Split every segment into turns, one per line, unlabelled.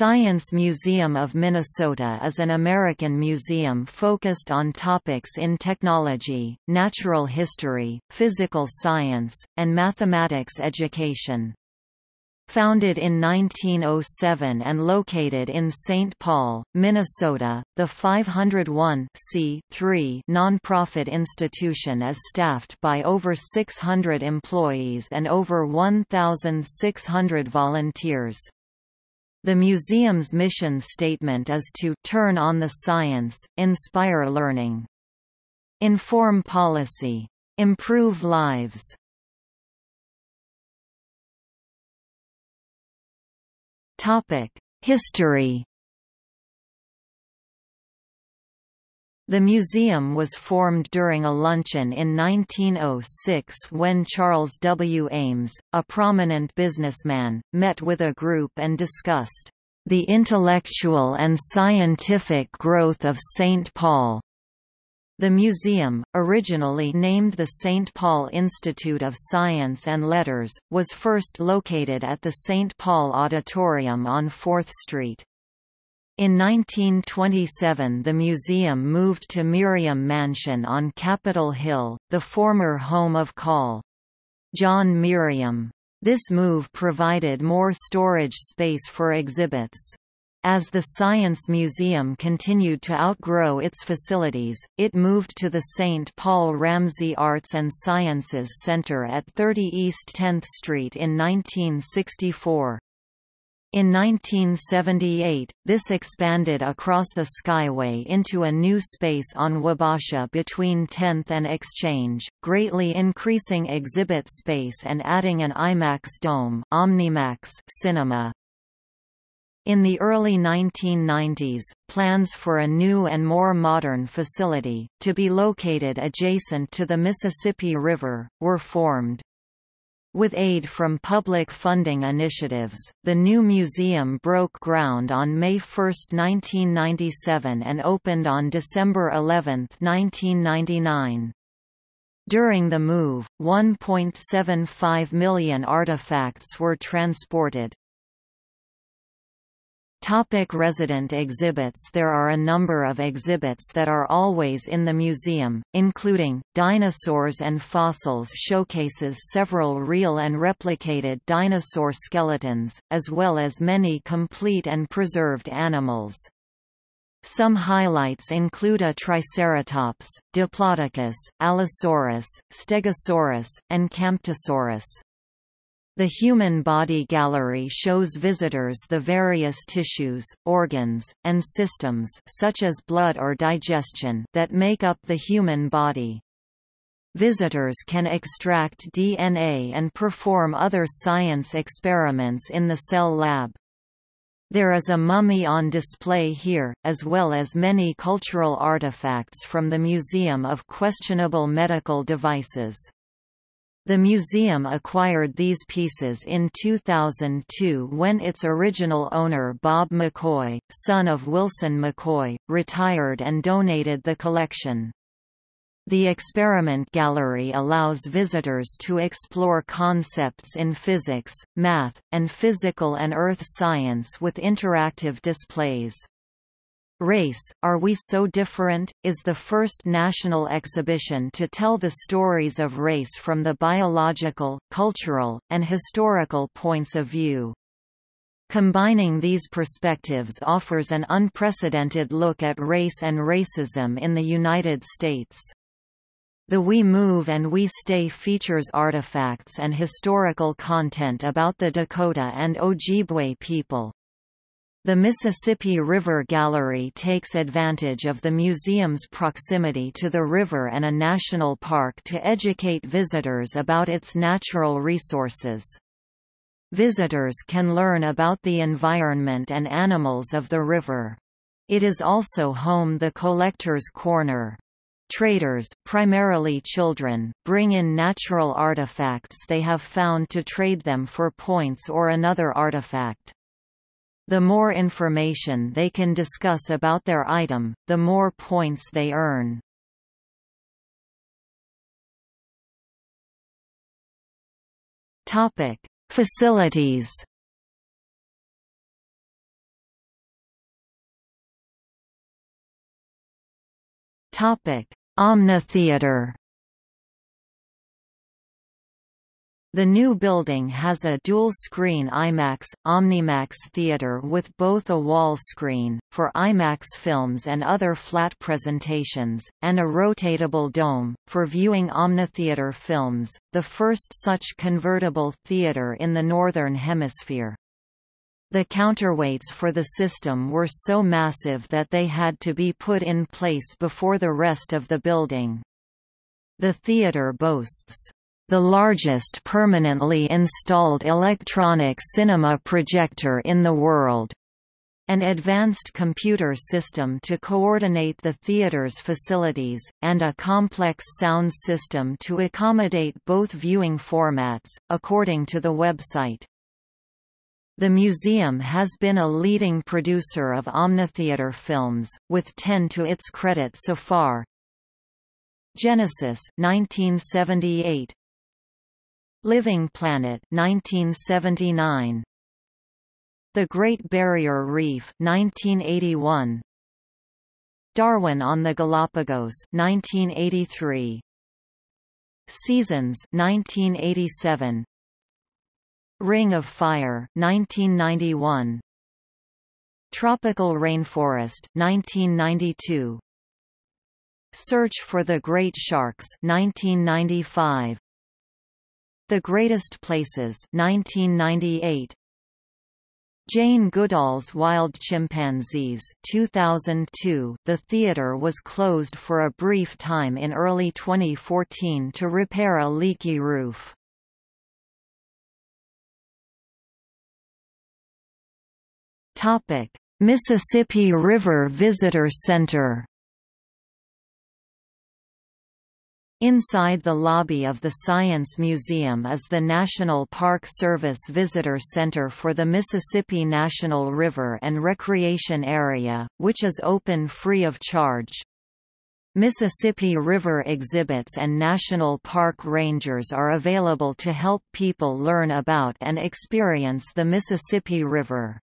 Science Museum of Minnesota is an American museum focused on topics in technology, natural history, physical science, and mathematics education. Founded in 1907 and located in St. Paul, Minnesota, the 501 nonprofit institution is staffed by over 600 employees and over 1,600 volunteers. The museum's mission statement is to turn on the science, inspire learning, inform policy, improve lives. Topic: History The museum was formed during a luncheon in 1906 when Charles W. Ames, a prominent businessman, met with a group and discussed, "...the intellectual and scientific growth of St. Paul." The museum, originally named the St. Paul Institute of Science and Letters, was first located at the St. Paul Auditorium on 4th Street. In 1927 the museum moved to Merriam Mansion on Capitol Hill, the former home of Col. John Merriam. This move provided more storage space for exhibits. As the Science Museum continued to outgrow its facilities, it moved to the St. Paul Ramsey Arts and Sciences Center at 30 East 10th Street in 1964. In 1978, this expanded across the Skyway into a new space on Wabasha between 10th and Exchange, greatly increasing exhibit space and adding an IMAX dome Omnimax cinema. In the early 1990s, plans for a new and more modern facility, to be located adjacent to the Mississippi River, were formed. With aid from public funding initiatives, the new museum broke ground on May 1, 1997 and opened on December 11, 1999. During the move, 1.75 million artifacts were transported. Topic resident exhibits There are a number of exhibits that are always in the museum, including, Dinosaurs and Fossils showcases several real and replicated dinosaur skeletons, as well as many complete and preserved animals. Some highlights include a Triceratops, Diplodocus, Allosaurus, Stegosaurus, and Camptosaurus. The Human Body Gallery shows visitors the various tissues, organs, and systems such as blood or digestion that make up the human body. Visitors can extract DNA and perform other science experiments in the cell lab. There is a mummy on display here, as well as many cultural artifacts from the Museum of Questionable Medical Devices. The museum acquired these pieces in 2002 when its original owner Bob McCoy, son of Wilson McCoy, retired and donated the collection. The experiment gallery allows visitors to explore concepts in physics, math, and physical and earth science with interactive displays. Race, Are We So Different? is the first national exhibition to tell the stories of race from the biological, cultural, and historical points of view. Combining these perspectives offers an unprecedented look at race and racism in the United States. The We Move and We Stay features artifacts and historical content about the Dakota and Ojibwe people. The Mississippi River Gallery takes advantage of the museum's proximity to the river and a national park to educate visitors about its natural resources. Visitors can learn about the environment and animals of the river. It is also home the Collector's Corner. Traders, primarily children, bring in natural artifacts they have found to trade them for points or another artifact. The more information they can discuss about their item, the more points they earn. Topic: Facilities. Topic: Omnitheater. The new building has a dual-screen IMAX, Omnimax theater with both a wall screen, for IMAX films and other flat presentations, and a rotatable dome, for viewing OmniTheater films, the first such convertible theater in the Northern Hemisphere. The counterweights for the system were so massive that they had to be put in place before the rest of the building. The theater boasts the largest permanently installed electronic cinema projector in the world. An advanced computer system to coordinate the theater's facilities, and a complex sound system to accommodate both viewing formats, according to the website. The museum has been a leading producer of Omnitheater films, with 10 to its credit so far. Genesis 1978, Living Planet 1979 The Great Barrier Reef 1981 Darwin on the Galapagos 1983 Seasons 1987 Ring of Fire 1991 Tropical Rainforest 1992 Search for the Great Sharks 1995 the Greatest Places 1998 Jane Goodall's Wild Chimpanzees 2002 The theater was closed for a brief time in early 2014 to repair a leaky roof. Topic: Mississippi River Visitor Center Inside the lobby of the Science Museum is the National Park Service Visitor Center for the Mississippi National River and Recreation Area, which is open free of charge. Mississippi River exhibits and national park rangers are available to help people learn about and experience the Mississippi River.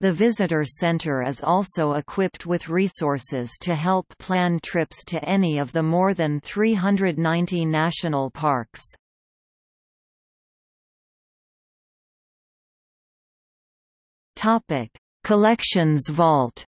The visitor center is also equipped with resources to help plan trips to any of the more than 390 national parks. Collections Vault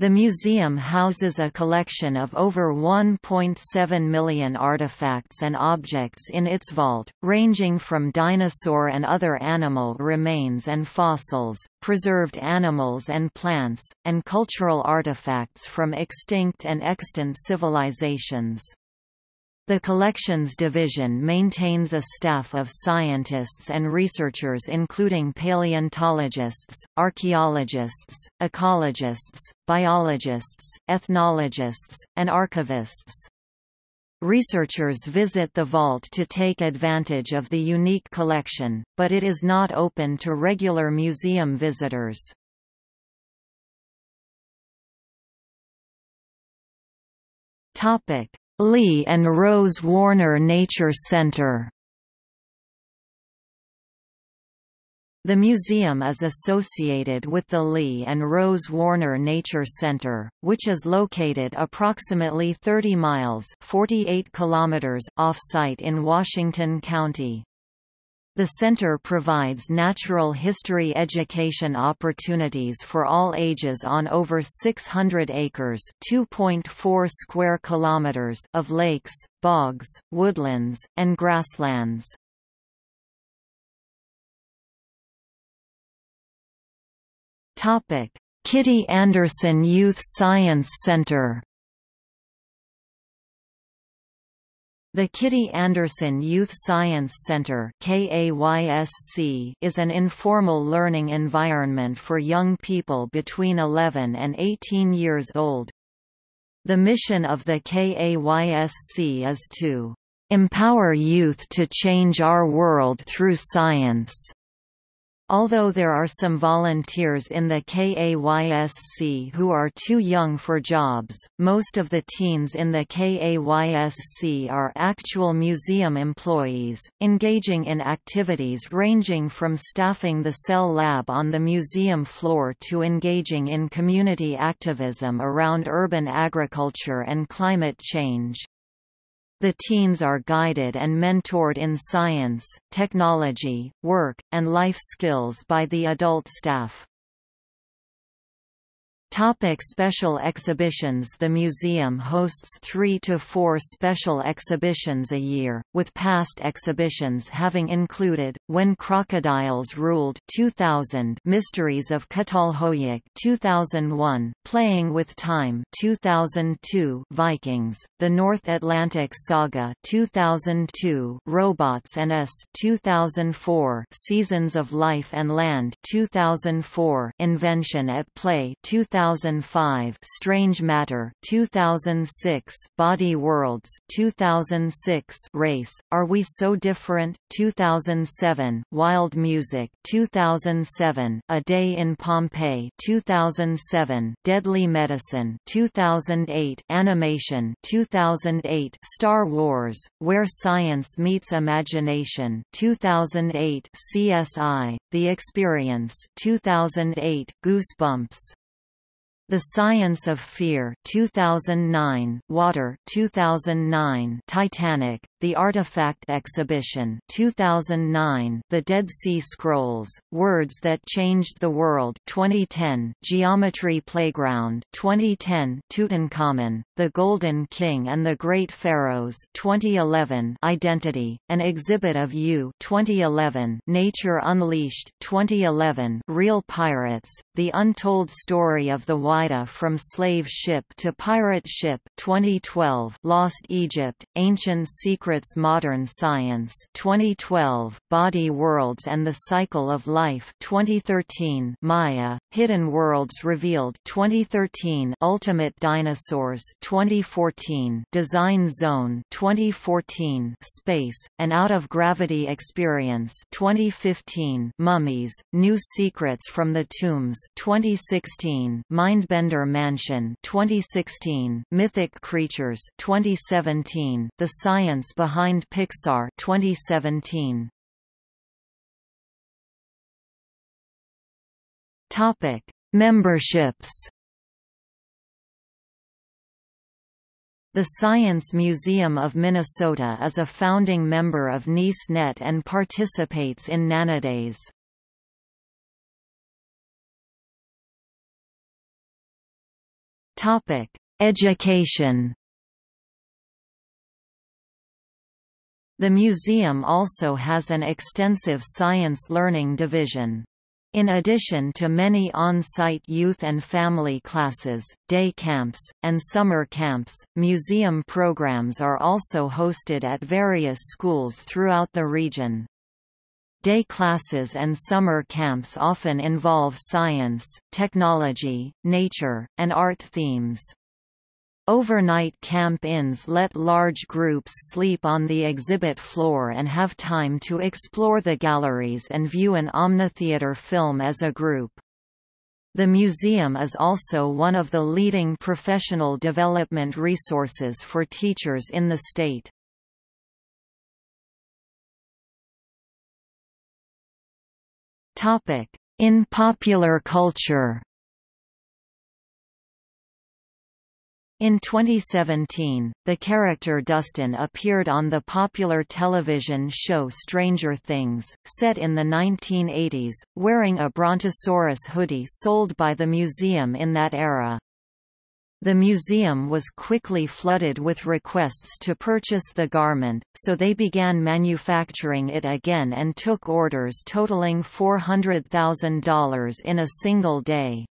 The museum houses a collection of over 1.7 million artifacts and objects in its vault, ranging from dinosaur and other animal remains and fossils, preserved animals and plants, and cultural artifacts from extinct and extant civilizations. The Collections Division maintains a staff of scientists and researchers including paleontologists, archaeologists, ecologists, biologists, ethnologists, and archivists. Researchers visit the vault to take advantage of the unique collection, but it is not open to regular museum visitors. Topic: Lee and Rose Warner Nature Center The museum is associated with the Lee and Rose Warner Nature Center, which is located approximately 30 miles 48 kilometers off-site in Washington County. The center provides natural history education opportunities for all ages on over 600 acres (2.4 square kilometers) of lakes, bogs, woodlands, and grasslands. Topic: Kitty Anderson Youth Science Center The Kitty Anderson Youth Science Center is an informal learning environment for young people between 11 and 18 years old. The mission of the KAYSC is to "...empower youth to change our world through science." Although there are some volunteers in the KAYSC who are too young for jobs, most of the teens in the KAYSC are actual museum employees, engaging in activities ranging from staffing the cell lab on the museum floor to engaging in community activism around urban agriculture and climate change. The teens are guided and mentored in science, technology, work, and life skills by the adult staff. Topic special exhibitions. The museum hosts three to four special exhibitions a year, with past exhibitions having included, When Crocodiles Ruled 2000 Mysteries of Çatalhöyük 2001, Playing with Time 2002 Vikings, The North Atlantic Saga 2002 Robots and Us 2004 Seasons of Life and Land 2004 Invention at Play 2000 2005 Strange Matter 2006 Body Worlds 2006 Race Are We So Different 2007 Wild Music 2007 A Day in Pompeii 2007 Deadly Medicine 2008 Animation 2008 Star Wars Where Science Meets Imagination 2008 CSI The Experience 2008 Goosebumps the Science of Fear 2009, Water 2009, Titanic, The Artifact Exhibition 2009, The Dead Sea Scrolls, Words That Changed the World 2010, Geometry Playground 2010, Tutankhamun, The Golden King and the Great Pharaohs 2011, Identity, An Exhibit of You 2011, Nature Unleashed 2011, Real Pirates, The Untold Story of the Wild from Slave Ship to Pirate Ship 2012 Lost Egypt, Ancient Secrets Modern Science 2012 Body Worlds and the Cycle of Life 2013 Maya, Hidden Worlds Revealed 2013 Ultimate Dinosaurs 2014 Design Zone 2014 Space, An Out-of-Gravity Experience 2015 Mummies, New Secrets from the Tombs 2016 Mind Mindbender Mansion 2016, Mythic Creatures 2017, The Science Behind Pixar 2017. Topic: Memberships. The Science Museum of Minnesota is a founding member of NISE Net and participates in Nanodays. Topic: Education. The museum also has an extensive science learning division. In addition to many on-site youth and family classes, day camps, and summer camps, museum programs are also hosted at various schools throughout the region. Day classes and summer camps often involve science, technology, nature, and art themes. Overnight camp-ins let large groups sleep on the exhibit floor and have time to explore the galleries and view an Omnitheater film as a group. The museum is also one of the leading professional development resources for teachers in the state. In popular culture In 2017, the character Dustin appeared on the popular television show Stranger Things, set in the 1980s, wearing a Brontosaurus hoodie sold by the museum in that era. The museum was quickly flooded with requests to purchase the garment, so they began manufacturing it again and took orders totaling $400,000 in a single day.